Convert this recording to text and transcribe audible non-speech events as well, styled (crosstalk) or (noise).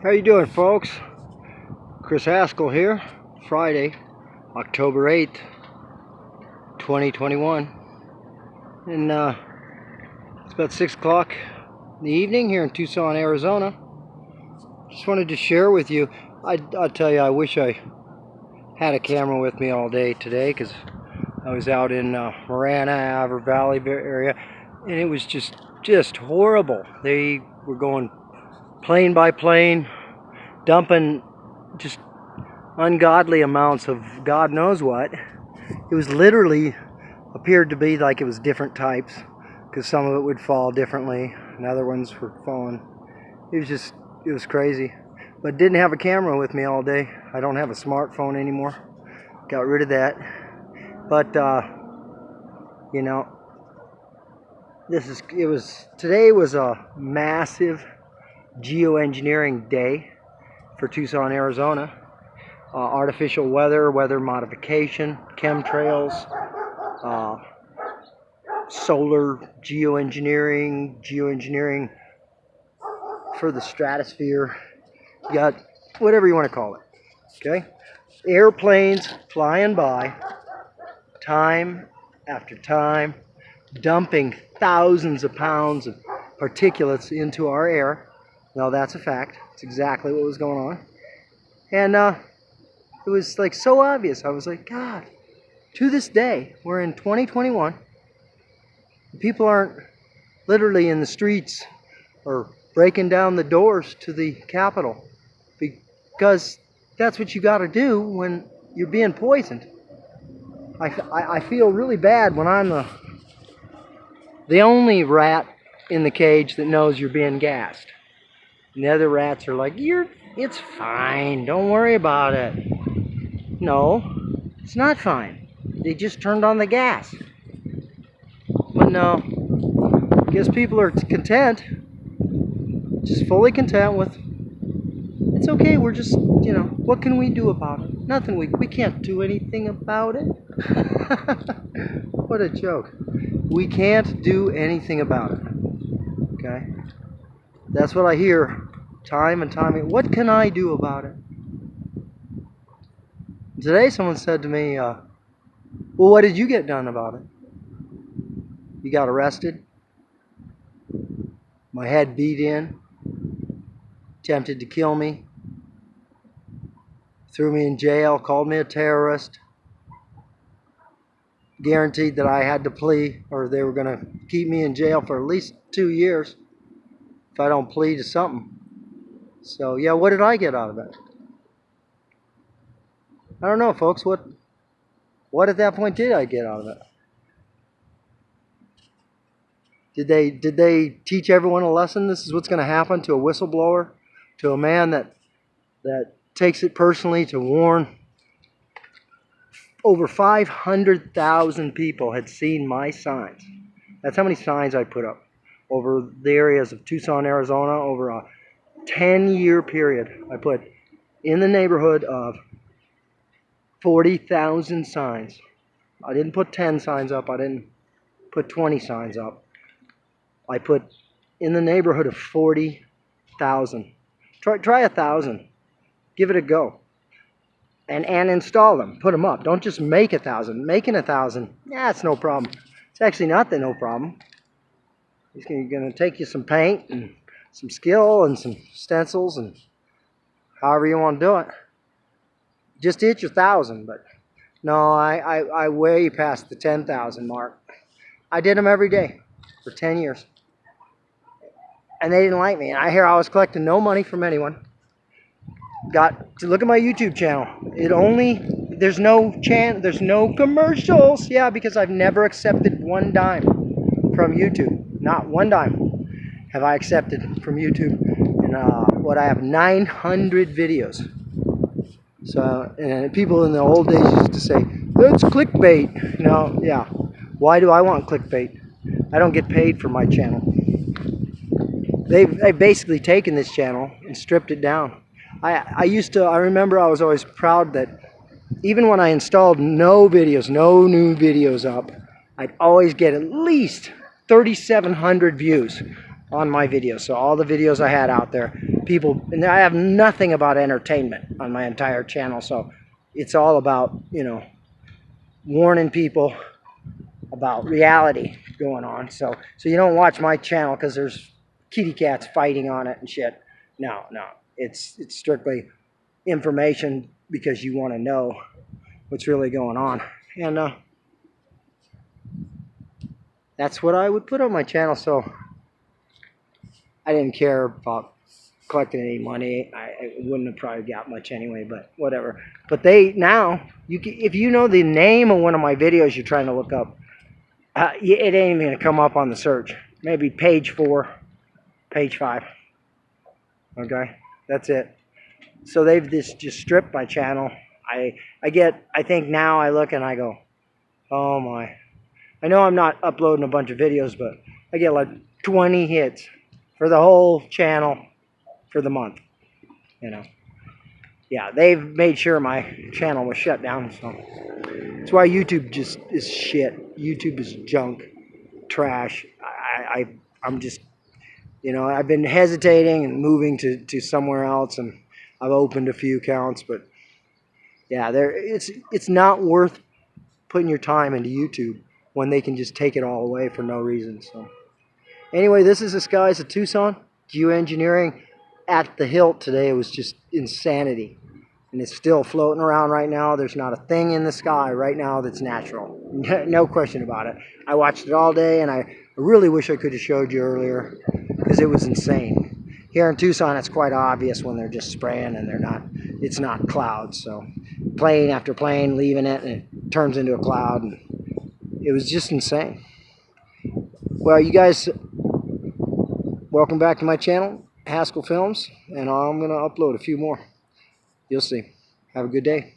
How you doing, folks? Chris Haskell here. Friday, October 8th, 2021. And uh, it's about 6 o'clock in the evening here in Tucson, Arizona. Just wanted to share with you. I, I'll tell you, I wish I had a camera with me all day today because I was out in uh, Marana, Avra Valley area, and it was just just horrible. They were going plane by plane, dumping just ungodly amounts of God knows what. It was literally appeared to be like it was different types because some of it would fall differently and other ones were falling. It was just, it was crazy. But didn't have a camera with me all day. I don't have a smartphone anymore. Got rid of that. But, uh, you know, this is, it was, today was a massive geoengineering day for Tucson, Arizona. Uh, artificial weather, weather modification, chemtrails, uh, solar geoengineering, geoengineering for the stratosphere. You got whatever you want to call it. Okay? Airplanes flying by, time after time, dumping thousands of pounds of particulates into our air no, that's a fact. It's exactly what was going on. And uh, it was like so obvious. I was like, God, to this day, we're in 2021. People aren't literally in the streets or breaking down the doors to the Capitol because that's what you got to do when you're being poisoned. I, I, I feel really bad when I'm the, the only rat in the cage that knows you're being gassed. And the other rats are like, you're, it's fine. Don't worry about it. No, it's not fine. They just turned on the gas. But no, I guess people are content. Just fully content with, it's okay, we're just, you know, what can we do about it? Nothing, we, we can't do anything about it. (laughs) what a joke. We can't do anything about it. Okay? That's what I hear time and time again. What can I do about it? Today someone said to me, uh, well, what did you get done about it? You got arrested? My head beat in? Attempted to kill me? Threw me in jail? Called me a terrorist? Guaranteed that I had to plea or they were going to keep me in jail for at least two years if I don't plead to something. So yeah, what did I get out of it? I don't know, folks. What what at that point did I get out of it? Did they did they teach everyone a lesson? This is what's going to happen to a whistleblower, to a man that that takes it personally to warn. Over 500,000 people had seen my signs. That's how many signs I put up over the areas of Tucson, Arizona, over a 10 year period, I put in the neighborhood of 40,000 signs. I didn't put 10 signs up, I didn't put 20 signs up. I put in the neighborhood of 40,000. Try, try a thousand. Give it a go. And, and install them. Put them up. Don't just make a thousand. Making a thousand, yeah, it's no problem. It's actually not the no problem. It's going to take you some paint and some skill and some stencils and however you want to do it. Just hit your thousand, but no, I, I, I way past the 10,000 mark. I did them every day for 10 years. And they didn't like me. And I hear I was collecting no money from anyone. Got to look at my YouTube channel. It only there's no chan there's no commercials. Yeah, because I've never accepted one dime from YouTube. Not one dime have I accepted from YouTube. And uh, what I have 900 videos. So, and people in the old days used to say, that's clickbait. No, yeah. Why do I want clickbait? I don't get paid for my channel. They've, they've basically taken this channel and stripped it down. I, I used to, I remember I was always proud that even when I installed no videos, no new videos up, I'd always get at least 3,700 views on my videos. So all the videos I had out there, people, and I have nothing about entertainment on my entire channel. So it's all about, you know, warning people about reality going on. So, so you don't watch my channel because there's kitty cats fighting on it and shit. No, no, it's it's strictly information because you want to know what's really going on, and uh, that's what I would put on my channel. So I didn't care about collecting any money. I, I wouldn't have probably got much anyway, but whatever. But they now, you can, if you know the name of one of my videos you're trying to look up, uh, it ain't even gonna come up on the search. Maybe page four, page five. Okay, that's it. So they've just just stripped my channel. I I get I think now I look and I go, oh my. I know I'm not uploading a bunch of videos, but I get like 20 hits for the whole channel for the month. You know. Yeah, they've made sure my channel was shut down. So that's why YouTube just is shit. YouTube is junk, trash. I, I I'm just you know, I've been hesitating and moving to, to somewhere else, and I've opened a few accounts, but yeah, there it's it's not worth putting your time into YouTube when they can just take it all away for no reason. So anyway, this is the skies of Tucson. Geoengineering at the hilt today It was just insanity. And it's still floating around right now. There's not a thing in the sky right now that's natural. (laughs) no question about it. I watched it all day, and I really wish I could have showed you earlier because it was insane. Here in Tucson, it's quite obvious when they're just spraying and they're not, it's not clouds. So plane after plane leaving it and it turns into a cloud. And it was just insane. Well, you guys, welcome back to my channel, Haskell Films, and I'm going to upload a few more. You'll see. Have a good day.